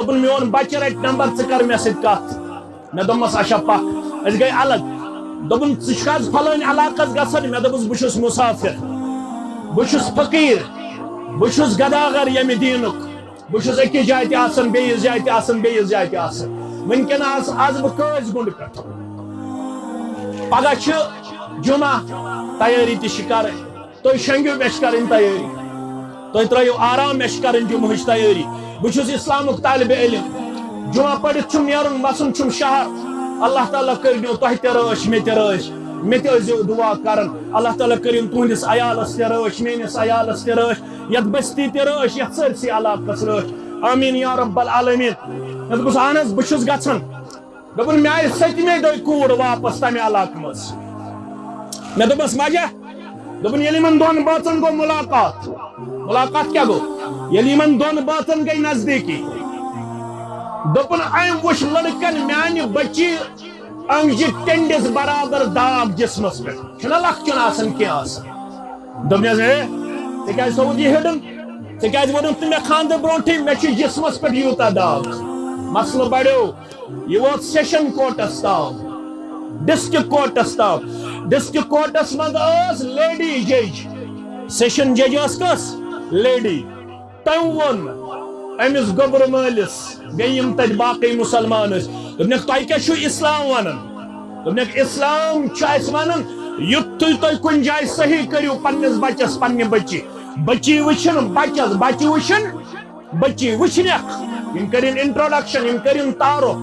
دوپن میون بچہ رٹ نمبر ژٕ کر مےٚ سۭتۍ کتھ مےٚ دوٚپمس اچھا پکھ أسۍ گٔے الگ دوٚپُن ژٕ چھُکھ حظ فلٲنۍ علاقس گژھان مےٚ دوٚپُس بہٕ چھُس مُسافر بہٕ چھُس فقیٖر بہٕ چھُس گداگر ییٚمہِ دیٖنُک بہٕ چھُس أکِس جایہِ تہِ آسان بیٚیِس جایہِ تہِ آسان بیٚیِس جایہِ تہِ آسان وٕنکٮ۪ن آس آز بہٕ کٲسۍ گُنٛڈ پٮ۪ٹھ پگہہ چھِ جمعہ تیٲری تہِ چھِ کرٕنۍ تُہۍ شنٛگِو مےٚ چھِ کرٕنۍ تیٲری تُہۍ ترٲیِو آرام مےٚ چھِ کرٕنۍ جمعہٕچ تیٲری بہٕ چھُس اِسلامُک طالبہِ علم جمعہ پٔرِتھ چھُم نیرُن وَسُن شہر اللہ تعالیٰ کٔرِنو تۄہہِ تہِ رٲچھ مےٚ تہِ رٲچھ مےٚ تہِ ٲسۍزیو کران اللہ تعالیٰ کٔرِن تُہنٛدِس عیالَس تہِ رٲچھ میٲنِس عیالَس تہِ رٲچھ یَتھ بستی تہِ رٲچھ یَتھ سٲرسٕے علاقَس رٲچھ آمیٖن یا رب العالمیٖن مےٚ دوٚپُس اہن حظ بہٕ چھُس گژھان دوٚپُن مےٚ آیہِ سٔتمہِ دۄہہِ کوٗر واپس تَمہِ علاقہٕ منٛز مےٚ دوٚپمَس وجہ دوٚپُن ییٚلہِ یِمن دۄن بٲژن گوٚو مُلاقات مُلاقات کیٛاہ گوٚو یعنی ییٚلہِ یِمن دۄن بٲژن گٔے نزدیٖکی. دوٚپُن أمۍ وٕچھ لڑکن میانہِ بچی انگجہِ ٹٮ۪نٛڈِس برابر داغ جی جی جسمس پہ پٮ۪ٹھ چھُنہ لۄکچُن آسان کینٛہہ آسان دوٚپنس ہے ژےٚ کیٛازِ تھوٚوُتھ یہِ ہِڈٕن؟ ژےٚ کیٛازِ ووٚنُتھ نہٕ مےٚ خانٛدر برونٛٹھٕے مےٚ چھُ جسمس پٮ۪ٹھ یوٗتاہ داغ مسلہٕ بڑیو یہِ ووت سیشن کوٹس تام ڈسٹرک کورٹس تام ڈسٹرک کورٹس منٛز ٲس لیڈی جج. سیشن جج ٲس کۄس لیڈی. تٔمۍ ووٚن أمِس گوٚبرٕ مٲلِس بیٚیہِ یِم تَتہِ باقٕے مُسلمان ٲسۍ دوٚپنکھ تۄہہِ کیٛاہ چھُو اِسلام وَنان دوٚپنکھ اِسلام چھُ صحیح کٔرِو پنٛنِس بَچَس پنٛنہِ بٔچی بٔچی وٕچھِن بَچَس بَچہِ وٕچھِن بٔچی وٕچھنکھ یِم کٔرِنۍ اِنٹرٛوڈَکشَن یِم کٔرِنۍ تعارُف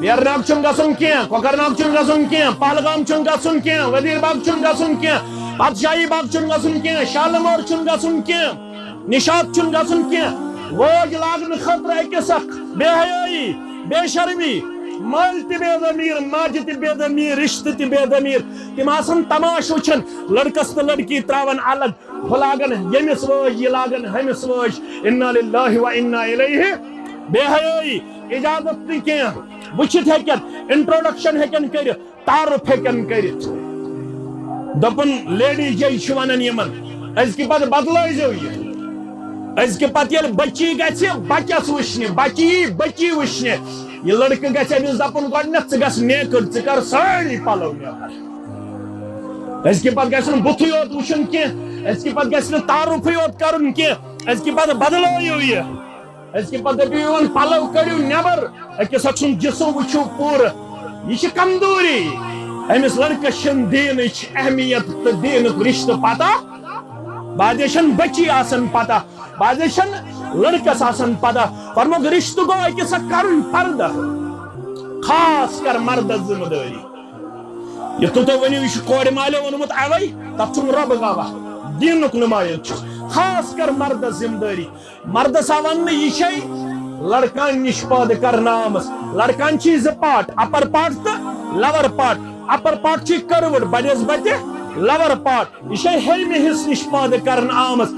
ویرناگ چھُنہٕ گژھُن کینٛہہ کۄکرناگ چھُنہٕ گژھُن کینٛہہ پہلگام چھُنہٕ گژھُن کینٛہہ ؤزیٖر باغ چھُنہٕ گژھُن کینٛہہ پادشاہی باغ چھُنہٕ گژھُن کینٛہہ شالمور چھُنہٕ گژھُن کینٛہہ نِشاط چھُنہٕ گژھُن کینٛہہ وٲج لاگنہٕ خٲطرٕ أکِس اکھ بے حیٲیی بے شرمی مٲلۍ تہِ بے ضمیٖر ماجہِ تہِ بے ضمیٖر رِشتہٕ تہِ بے ضمیٖر۔ تِم آسان تماش وٕچھان لڑکس تہٕ لڑکی تراوان الگ ہُہ لاگان ییٚمِس وٲج یہِ لاگان ہُمِس وٲج انا للہ و انا الیہ۔ بے حیٲیی اجازت نہٕ کینٛہہ وٕچھِتھ ہیٚکن، انٹرٛوڈکشن ہیٚکن کٔرِتھ تعارُف ہیٚکن کٔرِتھ دوٚپُن لیڈی جج چھِ ونان یِمن أزکہِ پتہٕ بدلٲیزیو یہِ أزکہِ پتہٕ ییٚلہِ بچی گژھِ بچس وٕچھنہِ بچی بچی وٕچھنہِ یہ لڑکہٕ گژھِ أمِس دپُن گۄڈٕنٮ۪تھ ژٕ گژھ نیکٕڑ ژٕ کر سٲری پلو نٮ۪بر أزکہِ پتہٕ گژھِ نہٕ بُتھٕے یوت وٕچھُن کینٛہہ أزکہِ پتہٕ گژھِ نہٕ تعارُفٕے یوت کرُن کینٛہہ أزکہِ پتہٕ بدلٲیِو یہِ أزکہِ پتہٕ دٔپِو پلو کٔڑِو نٮ۪بر أکِس اکھ سُنٛد جسم وٕچھِو پوٗرٕ یہِ چھِ کمزوری أمِس لڑکس چھنہٕ دیٖنٕچ اہمیت تہٕ دیٖنُک رِشتہٕ پتہ بعضے بچی آسان پتہ بعضے لڑکس آسان پتہ فرموک رشتہٕ گوٚو أکِس اکھ کرُن پردٕ خاص کر مردس ذمہٕ دٲری یُتھ نہٕ تُہۍ ؤنِو یہِ چھُ کورِ مالیو ووٚنمُت اوے تتھ چھُم رۄب گواہ دیٖنُک نُمایِنٛد چھُس خاص کر مردس ذمہٕ دٲری مردس آو وننہٕ یہِ چھے لڑکان نِش پٲدٕ کرنہٕ آمٕژ لڑکان چھِ زٕ پاٹ اپر پاٹ تہٕ لور پاٹ اپر پاٹ چھِ کٔروٕڑ بڑٮ۪س بتہِ لور پاٹ یہ چھے ہیٚرمہِ حصہٕ نِش پٲدٕ کرنہٕ آمٕژ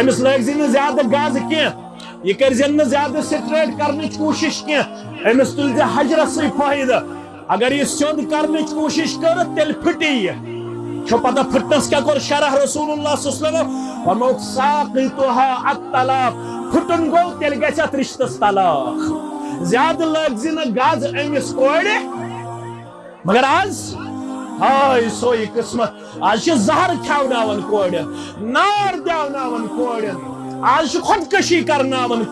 أمِس لٲگۍ نہٕ زیادٕ گازٕ کینٛہہ یہِ کٔرزٮ۪ن نہٕ زیادٕ سٹریٹ کرنٕچ کوٗشش کینٛہہ أمِس تُلۍ زِ حجرسٕے فٲیدٕ اگر یہِ سیوٚد کرنٕچ کوٗشش کٔر تیٚلہِ پھٕٹی یہِ چھو پتہ پھٕٹنس کیٛاہ کوٚر شرح رسول اللہ صلی اللہ علیہ وسلم فرموک ساقطها الطلاق پھٕٹُن گوٚو تیٚلہِ گژھِ اتھ رشتس طلاق زیادٕ لٲگۍ زِ نہٕ گز أمِس کورِ مگر آز ہاے سوئی قسمت آج زہر کھٮ۪وناوان کورٮ۪ن نار دٮ۪وناوان کورٮ۪ن آج خودکشی کرنا کرناوان